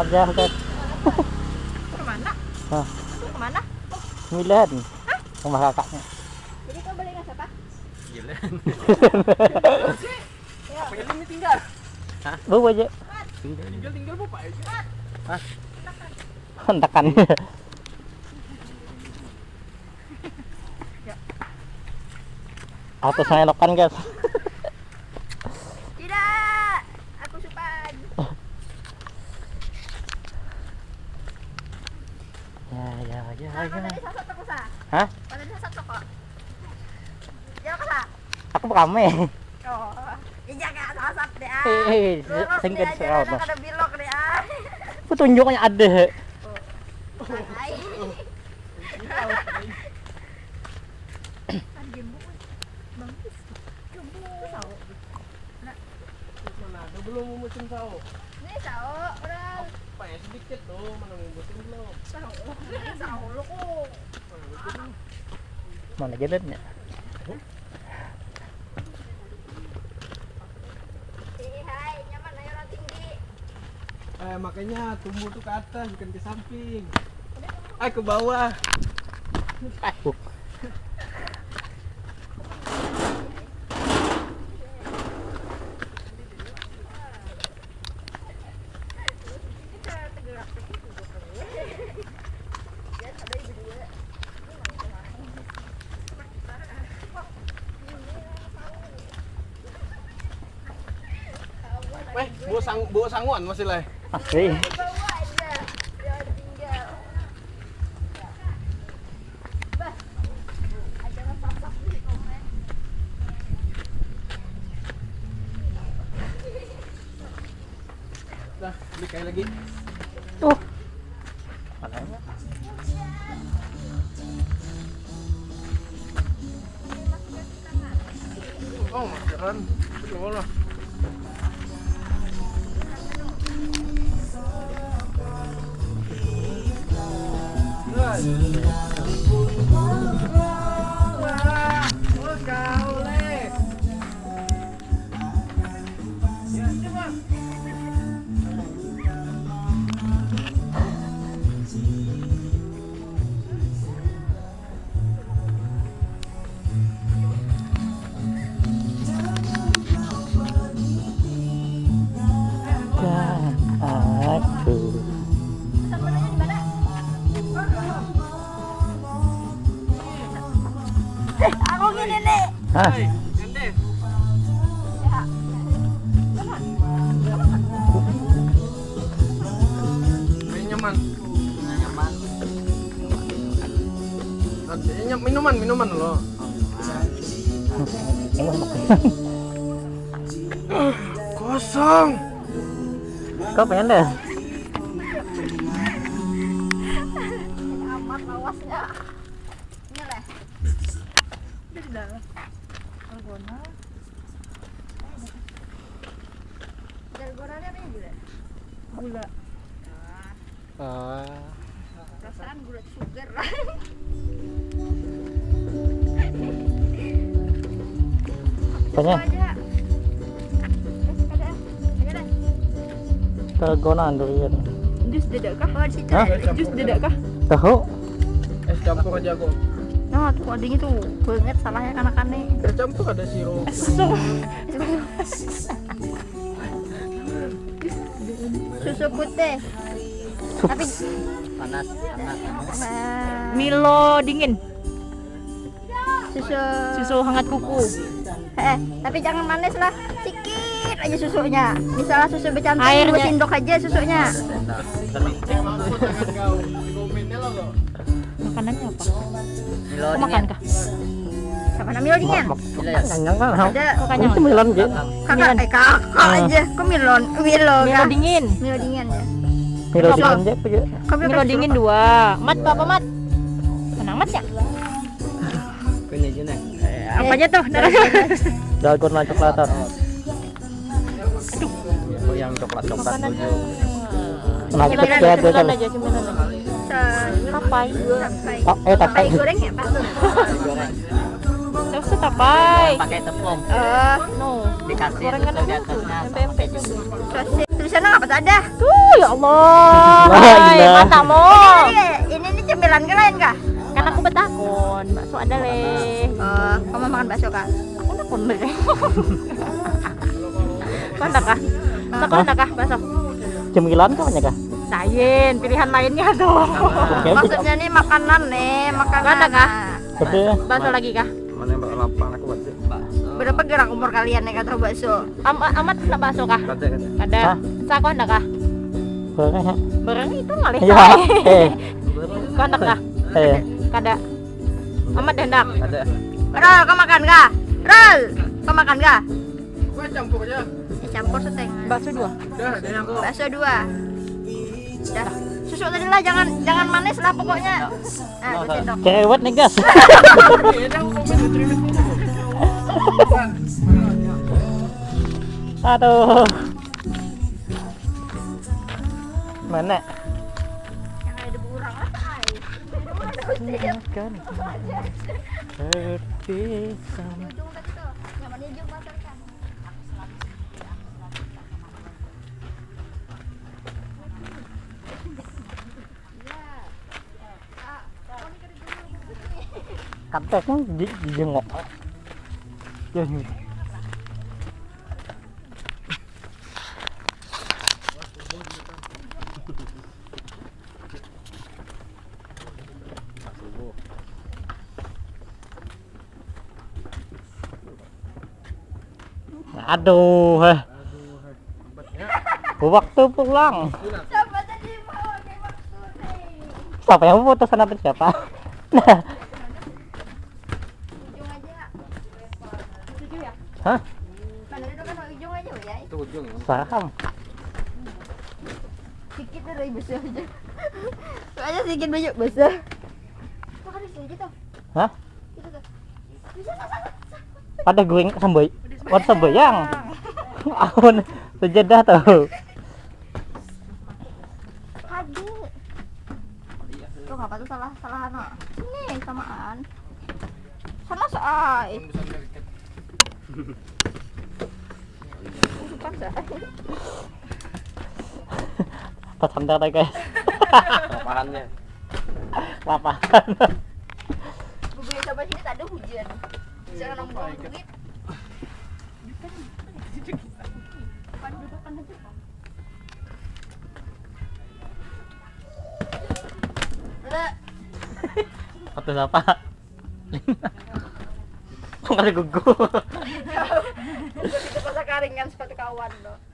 aja guys Ke mana? Hah. Ke mana? Milan rumah kakaknya Jadi kau beli nasi apa? Gila. Ya. Apa ini tinggal? bawa aja Tinggal tinggal bapak aja. hentakan atau saya lokan guys Tidak. Aku supan. ya ya ya Nah, kau ya tadi sasat aku sah. Hah? Kah? aku rame Oh. Ya deh. ah. Singkat deh aja, serau jangan ada deh. ada belum musim? Ini orang Pak ya sedikit tuh, mana ngumputin belum? tahu. Lu kok. mana jalannya Eh. Eh makanya tumbuh tuh ke atas bukan ke samping. Ah ke bawah. ah buk. Kita tergerak begitu. Ya, ada ibu dua. Bawa sang bawa sanguan masih lah. beli kayak lagi. tuh makanya Oh, maskeran. Belum lah. dan Hah? Ya. Nyaman. Minuman, minuman lo. ini makan Kosong. kau pengen deh dalgona dalgona ini apa ya gula? Gula. Ah, perasaan gula sugar. Lah aja eh durian jus dedak kah oh di situ jus dedak kah tahu? Es campur aja kok. Tuh adanya tuh banget salahnya kanak-kanak Es campur ada sirup. susu putih. Tapi panas panas Nah, Milo dingin, susu. Susu hangat kuku. eh tapi jangan manis lah. Sedikit aja susunya. Misalnya susu bercantum Airnya. sendok aja susunya kau. Makanannya apa? Milo Kau makan kah? sama namanya dingin kenyang kan ada Kau kenyang? itu gitu kakak eh kakak aja kok milon milo Milo dingin. milo dingin ya milo dingin aja apa ya kok milo Milo dingin dua. Mat apa mat? Menang mat ya? Kayaknya gini. Apanya tuh? dalgona coklatan yang coklat coklat Makanannya. Nah, kita ada aja, kan. Tapai. tapai Oh, eh, tapai. goreng ya pak Terus tapai. pakai tepung eh No. dikasih Gorengan di atasnya sosis tulisannya apa ada Tuh, ya Allah. La Hai, mata mo. ini ini cemilan kalian kah Kan aku betakon, bakso ada leh. oh kamu makan bakso kah Aku nak pun beri. Kau nak kah? Kau nak kah bakso? Cemilan kah banyak kah? Lain, pilihan lainnya dong. Oke, maksudnya nih makanan nih makanan Mana kah? Bakso lagi kah? Mana yang lapang aku buat sih? berapa gerak umur kalian nih kata bakso Am amat nak bakso kah? Ada. Hah? Sa kau nak kah? ya. Barang itu ngalih Ya, saya. eh, Kau nak kah? eh. Kada. Amat hendak. Ada. Rol kau makan kah Rol kau makan kah Gua campur aja. Eh, campur setengah Bakso dua. Ada bakso dua Dah. susu tadi lah jangan jangan manis lah pokoknya ah sendok Cewek nih gas. Aduh. Mana? yang ada. Kan. Kateknya di, dijengok. Ya, ini. Aduh, eh. Waktu pulang. siapa yang mau putusan apa siapa? Nah, hah? mana itu kan ujung aja ya Itu ujung. Saham. sedikit dari besar aja soalnya sedikit banyak besar kan bisa gitu Hah? gitu tuh bisa Pada gue samboy. Wat samboyang. Ahun sejadah tuh. Tuh ngapa tuh salah salah no. Sini samaan. Sana saai. Pas santai guys. Lapahannya. Lapahan. Gue sampai sini tak ada hujan. Jangan nongkrong duit. Atau apa? Kok ada gugur? Itu pasar karing kan sepatu kawan loh.